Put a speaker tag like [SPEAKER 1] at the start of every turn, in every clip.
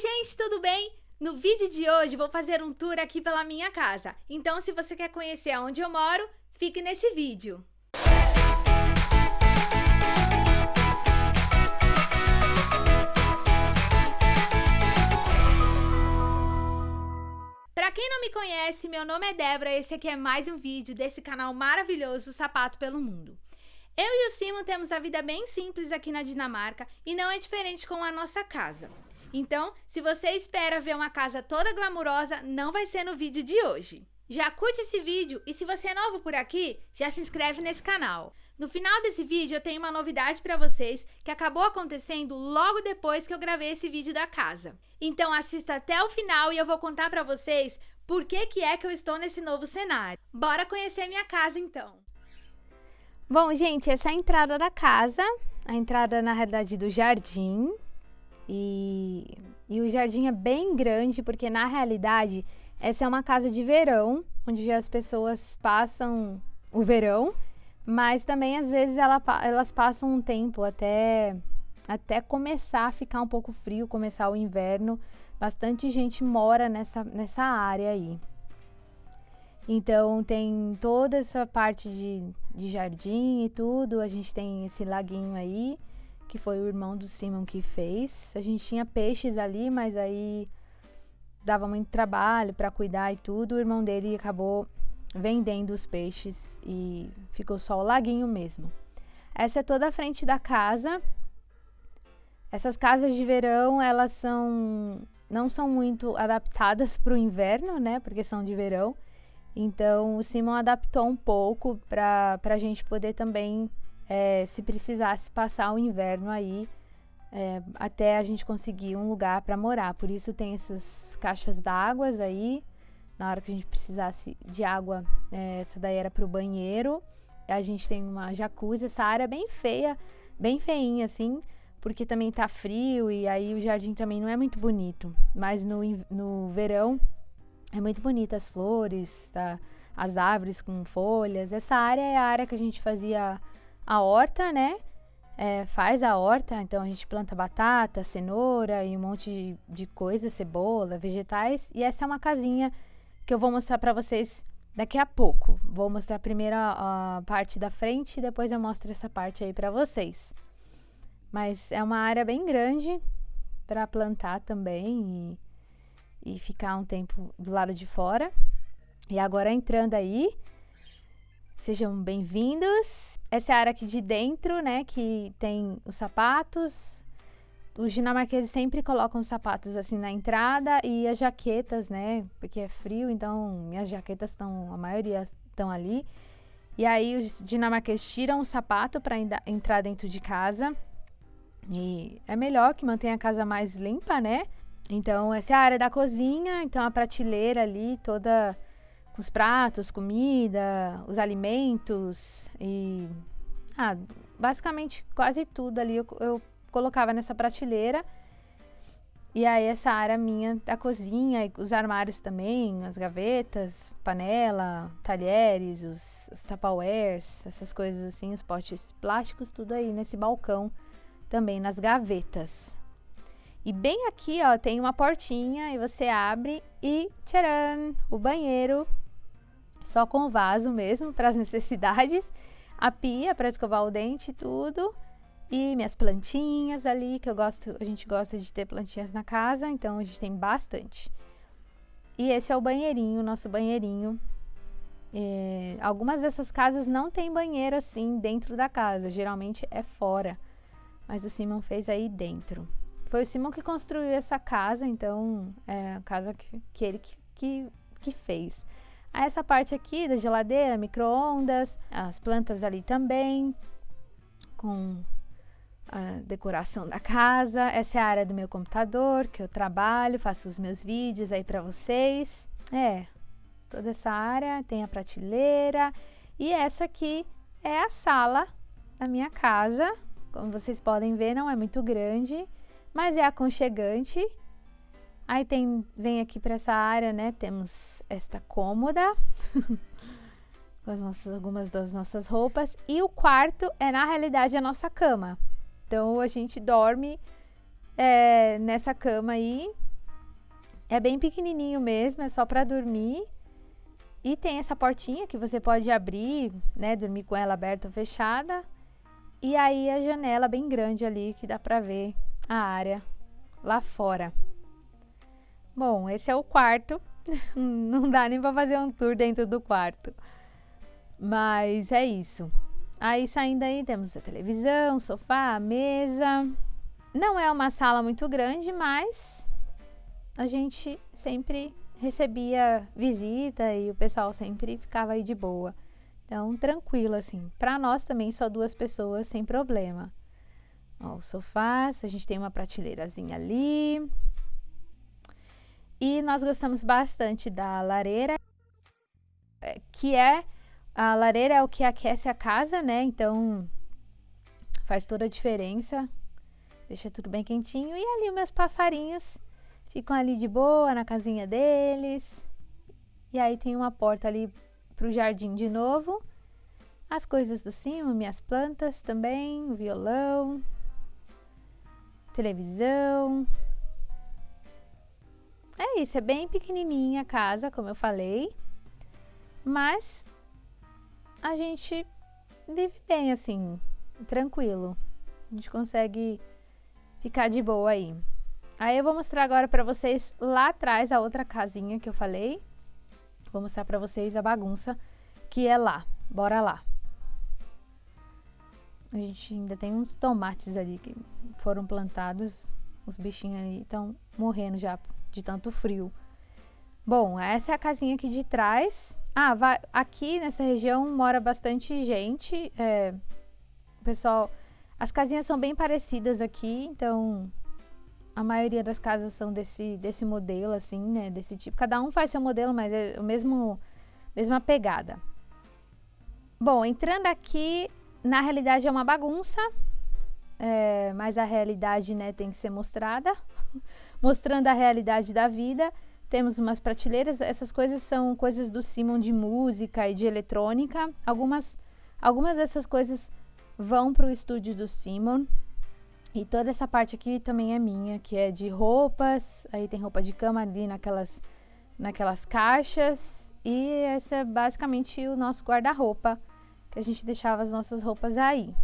[SPEAKER 1] gente, tudo bem? No vídeo de hoje vou fazer um tour aqui pela minha casa. Então se você quer conhecer onde eu moro, fique nesse vídeo. Pra quem não me conhece, meu nome é Débora e esse aqui é mais um vídeo desse canal maravilhoso Sapato pelo Mundo. Eu e o Simon temos a vida bem simples aqui na Dinamarca e não é diferente com a nossa casa. Então, se você espera ver uma casa toda glamurosa, não vai ser no vídeo de hoje. Já curte esse vídeo e se você é novo por aqui, já se inscreve nesse canal. No final desse vídeo eu tenho uma novidade para vocês que acabou acontecendo logo depois que eu gravei esse vídeo da casa. Então assista até o final e eu vou contar para vocês por que, que é que eu estou nesse novo cenário. Bora conhecer minha casa então. Bom, gente, essa é a entrada da casa, a entrada na realidade do jardim. E, e o jardim é bem grande, porque na realidade essa é uma casa de verão, onde as pessoas passam o verão, mas também às vezes ela, elas passam um tempo até, até começar a ficar um pouco frio, começar o inverno. Bastante gente mora nessa, nessa área aí. Então tem toda essa parte de, de jardim e tudo. A gente tem esse laguinho aí que foi o irmão do Simon que fez. A gente tinha peixes ali, mas aí dava muito trabalho para cuidar e tudo. O irmão dele acabou vendendo os peixes e ficou só o laguinho mesmo. Essa é toda a frente da casa. Essas casas de verão, elas são não são muito adaptadas para o inverno, né? Porque são de verão. Então o Simon adaptou um pouco para a gente poder também é, se precisasse passar o inverno aí, é, até a gente conseguir um lugar para morar. Por isso tem essas caixas d'água aí, na hora que a gente precisasse de água, é, essa daí era para o banheiro. A gente tem uma jacuzzi, essa área bem feia, bem feinha assim, porque também tá frio e aí o jardim também não é muito bonito. Mas no, no verão é muito bonita as flores, tá? as árvores com folhas. Essa área é a área que a gente fazia a horta, né? É, faz a horta, então a gente planta batata, cenoura e um monte de, de coisa, cebola, vegetais. E essa é uma casinha que eu vou mostrar para vocês daqui a pouco. Vou mostrar a, a parte da frente e depois eu mostro essa parte aí para vocês. Mas é uma área bem grande para plantar também e, e ficar um tempo do lado de fora. E agora entrando aí, sejam bem-vindos. Essa é a área aqui de dentro, né, que tem os sapatos. Os dinamarqueses sempre colocam os sapatos assim na entrada e as jaquetas, né, porque é frio, então minhas jaquetas estão, a maioria estão ali. E aí os dinamarqueses tiram o sapato para entrar dentro de casa. E é melhor que mantenha a casa mais limpa, né? Então essa é a área da cozinha, então a prateleira ali toda os pratos, comida, os alimentos e ah, basicamente quase tudo ali eu, eu colocava nessa prateleira. E aí essa área minha da cozinha, os armários também, as gavetas, panela, talheres, os, os tapawares, essas coisas assim, os potes plásticos, tudo aí nesse balcão também, nas gavetas. E bem aqui, ó, tem uma portinha e você abre e tcharam, o banheiro só com vaso mesmo para as necessidades, a pia para escovar o dente e tudo, e minhas plantinhas ali, que eu gosto, a gente gosta de ter plantinhas na casa, então a gente tem bastante. E esse é o banheirinho, nosso banheirinho. É, algumas dessas casas não tem banheiro assim dentro da casa, geralmente é fora. Mas o Simon fez aí dentro. Foi o Simon que construiu essa casa, então é a casa que, que ele que, que, que fez. Essa parte aqui da geladeira, micro-ondas, as plantas ali também, com a decoração da casa. Essa é a área do meu computador, que eu trabalho, faço os meus vídeos aí para vocês. É, toda essa área tem a prateleira. E essa aqui é a sala da minha casa. Como vocês podem ver, não é muito grande, mas é aconchegante. Aí tem, vem aqui para essa área, né? Temos esta cômoda com as nossas, algumas das nossas roupas. E o quarto é, na realidade, a nossa cama. Então, a gente dorme é, nessa cama aí. É bem pequenininho mesmo, é só para dormir. E tem essa portinha que você pode abrir, né, dormir com ela aberta ou fechada. E aí a janela bem grande ali que dá para ver a área lá fora. Bom, esse é o quarto. Não dá nem para fazer um tour dentro do quarto. Mas é isso. Aí saindo aí temos a televisão, sofá, mesa. Não é uma sala muito grande, mas a gente sempre recebia visita e o pessoal sempre ficava aí de boa. Então, tranquilo assim. Para nós também só duas pessoas sem problema. Ó, o sofá, a gente tem uma prateleirazinha ali. E nós gostamos bastante da lareira, é, que é a lareira é o que aquece a casa, né? Então faz toda a diferença. Deixa tudo bem quentinho. E ali meus passarinhos ficam ali de boa na casinha deles. E aí tem uma porta ali pro jardim de novo. As coisas do cima, minhas plantas também, violão, televisão. É isso, é bem pequenininha a casa, como eu falei. Mas a gente vive bem assim, tranquilo. A gente consegue ficar de boa aí. Aí eu vou mostrar agora para vocês lá atrás a outra casinha que eu falei. Vou mostrar para vocês a bagunça que é lá. Bora lá. A gente ainda tem uns tomates ali que foram plantados. Os bichinhos ali estão morrendo já de tanto frio. Bom, essa é a casinha aqui de trás. Ah, vai, aqui nessa região mora bastante gente. É, pessoal, as casinhas são bem parecidas aqui, então a maioria das casas são desse, desse modelo, assim, né? Desse tipo. Cada um faz seu modelo, mas é o mesmo, mesma pegada. Bom, entrando aqui, na realidade é uma bagunça, é, mas a realidade, né, tem que ser mostrada, mostrando a realidade da vida. Temos umas prateleiras, essas coisas são coisas do Simon de música e de eletrônica. Algumas, algumas dessas coisas vão para o estúdio do Simon. E toda essa parte aqui também é minha, que é de roupas. Aí tem roupa de cama ali naquelas, naquelas caixas. E esse é basicamente o nosso guarda-roupa, que a gente deixava as nossas roupas aí.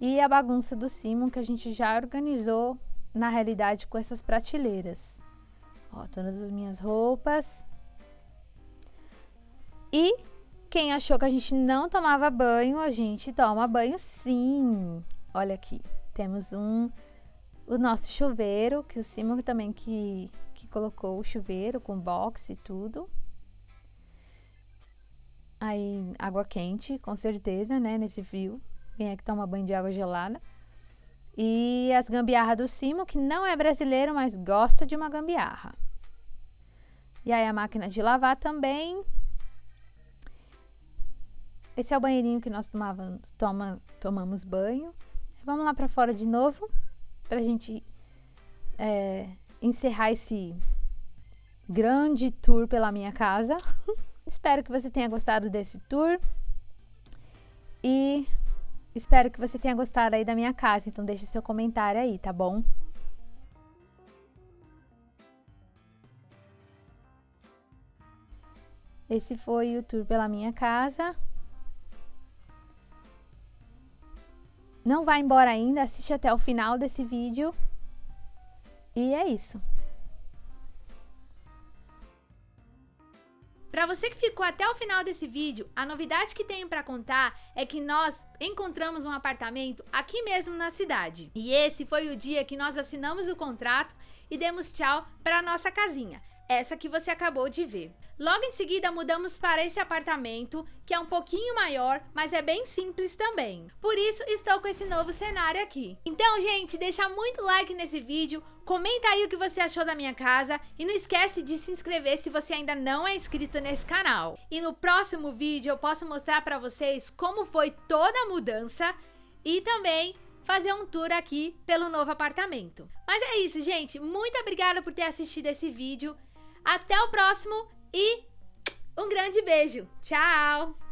[SPEAKER 1] E a bagunça do Simon, que a gente já organizou na realidade com essas prateleiras. Ó, todas as minhas roupas. E quem achou que a gente não tomava banho, a gente toma banho sim. Olha aqui, temos um o nosso chuveiro, que o Simon também que, que colocou o chuveiro com box e tudo. Aí, água quente, com certeza, né, nesse frio. Quem é que toma banho de água gelada? E as gambiarras do Simo, que não é brasileiro, mas gosta de uma gambiarra. E aí a máquina de lavar também. Esse é o banheirinho que nós tomava, toma, tomamos banho. Vamos lá para fora de novo, para a gente é, encerrar esse grande tour pela minha casa. espero que você tenha gostado desse tour. E espero que você tenha gostado aí da minha casa. Então deixe seu comentário aí, tá bom? Esse foi o tour pela minha casa. Não vai embora ainda, assiste até o final desse vídeo. E é isso. Para você que ficou até o final desse vídeo, a novidade que tenho para contar é que nós encontramos um apartamento aqui mesmo na cidade. E esse foi o dia que nós assinamos o contrato e demos tchau para nossa casinha essa que você acabou de ver. Logo em seguida mudamos para esse apartamento, que é um pouquinho maior, mas é bem simples também. Por isso estou com esse novo cenário aqui. Então gente, deixa muito like nesse vídeo, comenta aí o que você achou da minha casa e não esquece de se inscrever se você ainda não é inscrito nesse canal. E no próximo vídeo eu posso mostrar para vocês como foi toda a mudança e também fazer um tour aqui pelo novo apartamento. Mas é isso, gente. Muito obrigada por ter assistido esse vídeo. Até o próximo e um grande beijo. Tchau!